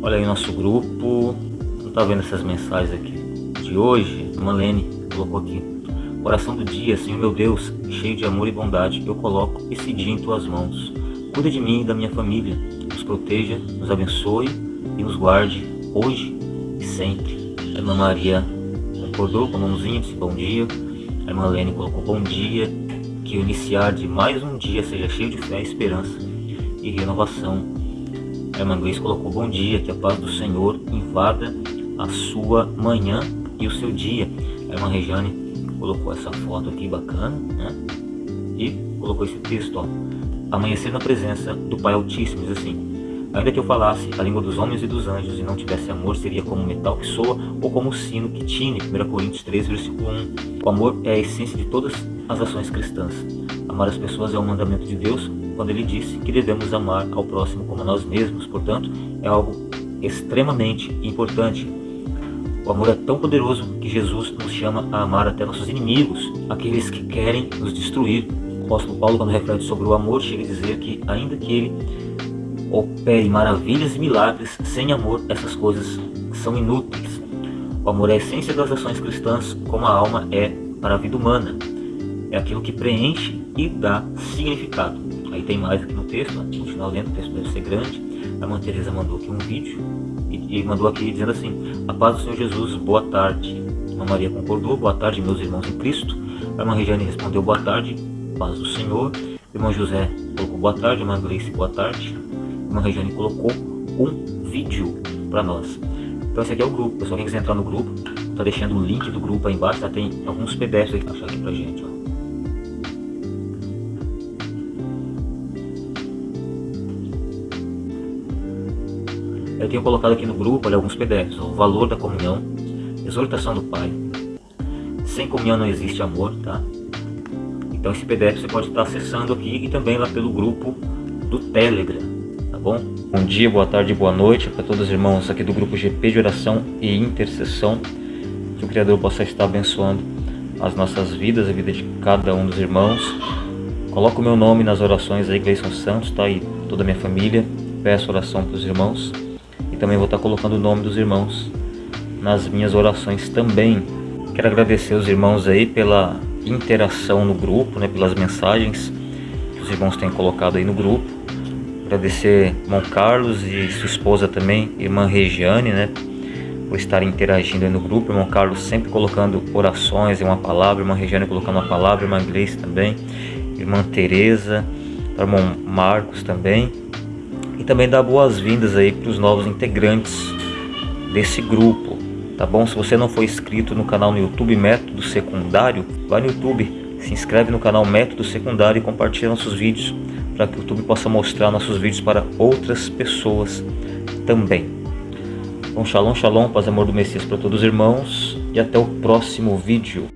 Olha aí nosso grupo. Não tá vendo essas mensagens aqui de hoje? Malene colocou aqui. Oração do dia, Senhor meu Deus, cheio de amor e bondade, eu coloco esse dia em tuas mãos. Cuida de mim e da minha família, nos proteja, nos abençoe e nos guarde hoje e sempre. A irmã Maria concordou com a mãozinha, disse bom dia. A irmã Lene colocou bom dia, que o iniciar de mais um dia seja cheio de fé, esperança e renovação. A irmã Gleice colocou bom dia, que a paz do Senhor invada a sua manhã e o seu dia. A irmã Rejane colocou essa foto aqui bacana, né? E colocou esse texto, ó. Amanhecer na presença do Pai Altíssimo, diz assim. Ainda que eu falasse a língua dos homens e dos anjos e não tivesse amor, seria como metal que soa ou como sino que tine. 1 Coríntios 3, versículo 1. O amor é a essência de todas as ações cristãs. Amar as pessoas é um mandamento de Deus quando ele disse que devemos amar ao próximo como a nós mesmos. Portanto, é algo extremamente importante. O amor é tão poderoso que Jesus nos chama a amar até nossos inimigos, aqueles que querem nos destruir. O apóstolo Paulo, quando reflete sobre o amor, chega a dizer que, ainda que ele opere maravilhas e milagres, sem amor essas coisas são inúteis. O amor é a essência das ações cristãs, como a alma é para a vida humana. É aquilo que preenche e dá significado. Aí tem mais aqui no texto, né? continuar lendo, o texto deve ser grande. A irmã Teresa mandou aqui um vídeo e, e mandou aqui dizendo assim, a paz do Senhor Jesus, boa tarde. A irmã Maria concordou, boa tarde meus irmãos em Cristo. A irmã Regiane respondeu, boa tarde, paz do Senhor. O irmão José colocou boa tarde, a irmã boa tarde uma Regiane colocou um vídeo para nós. Então esse aqui é o grupo, pessoal, quem quiser entrar no grupo, tá deixando o link do grupo aí embaixo, tá? tem alguns PDFs achar aqui pra gente, ó. Eu tenho colocado aqui no grupo olha, alguns PDFs, o valor da comunhão, exortação do Pai, sem comunhão não existe amor, tá? Então esse PDF você pode estar acessando aqui e também lá pelo grupo do Telegram tá bom? Bom dia, boa tarde, boa noite para todos os irmãos aqui do grupo GP de oração e intercessão. Que o Criador possa estar abençoando as nossas vidas, a vida de cada um dos irmãos. Coloco o meu nome nas orações aí, Gleison Santos, tá aí toda a minha família. Peço oração para os irmãos e também vou estar colocando o nome dos irmãos nas minhas orações também. Quero agradecer os irmãos aí pela interação no grupo, né, pelas mensagens que os irmãos têm colocado aí no grupo. Agradecer irmão Carlos e sua esposa também, irmã Regiane, né? Por estarem interagindo aí no grupo. Irmão Carlos sempre colocando orações uma palavra. Irmã Regiane colocando uma palavra. Irmã Gleice também. Irmã Tereza. Irmão Marcos também. E também dar boas-vindas aí para os novos integrantes desse grupo. Tá bom? Se você não for inscrito no canal no YouTube Método Secundário, vai no YouTube, se inscreve no canal Método Secundário e compartilha nossos vídeos para que o YouTube possa mostrar nossos vídeos para outras pessoas também. Então, shalom, shalom, paz e amor do Messias para todos os irmãos e até o próximo vídeo.